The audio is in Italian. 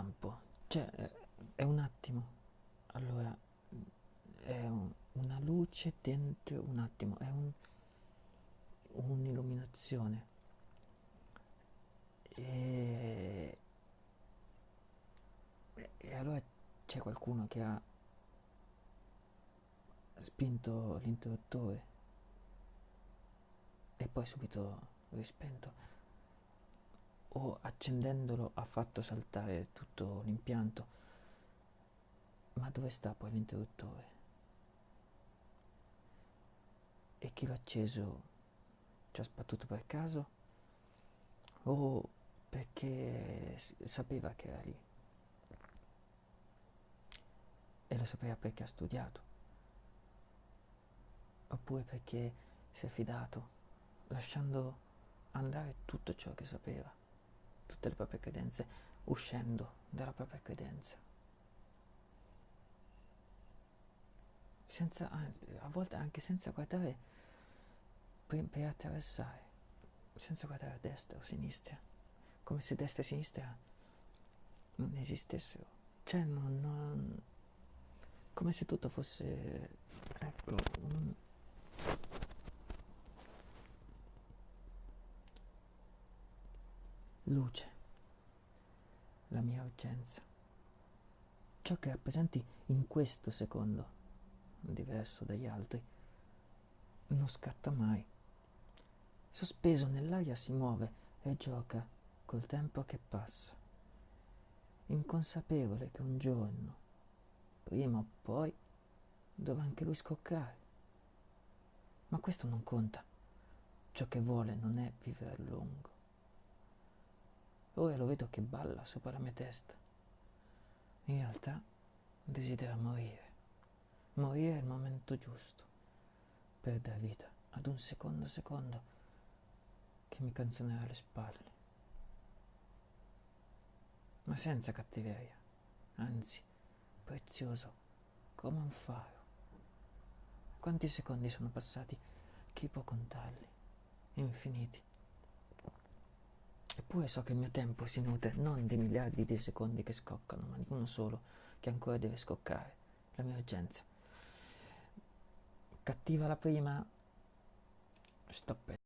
lampo, cioè è un attimo, allora è un, una luce dentro un attimo, è un, un'illuminazione. E, e allora c'è qualcuno che ha spinto l'interruttore e poi subito rispento o accendendolo ha fatto saltare tutto l'impianto. Ma dove sta poi l'interruttore? E chi l'ha acceso ci ha sbattuto per caso? O perché sapeva che era lì? E lo sapeva perché ha studiato? Oppure perché si è fidato, lasciando andare tutto ciò che sapeva? Tutte le proprie credenze, uscendo dalla propria credenza. Senza, a volte anche senza guardare per, per attraversare, senza guardare a destra o a sinistra, come se destra e sinistra non esistessero. Cioè, non, non, come se tutto fosse ecco, un, luce, la mia urgenza. Ciò che rappresenti in questo secondo, diverso dagli altri, non scatta mai. Sospeso nell'aria si muove e gioca col tempo che passa, inconsapevole che un giorno, prima o poi, dovrà anche lui scoccare. Ma questo non conta. Ciò che vuole non è vivere a lungo Ora lo vedo che balla sopra la mia testa. In realtà desidera morire. Morire il momento giusto per dar vita ad un secondo secondo che mi canzonerà alle spalle. Ma senza cattiveria, anzi, prezioso come un faro. Quanti secondi sono passati? Chi può contarli? Infiniti. Eppure so che il mio tempo si nutre non di miliardi di secondi che scoccano, ma di uno solo che ancora deve scoccare, la mia urgenza. Cattiva la prima, stop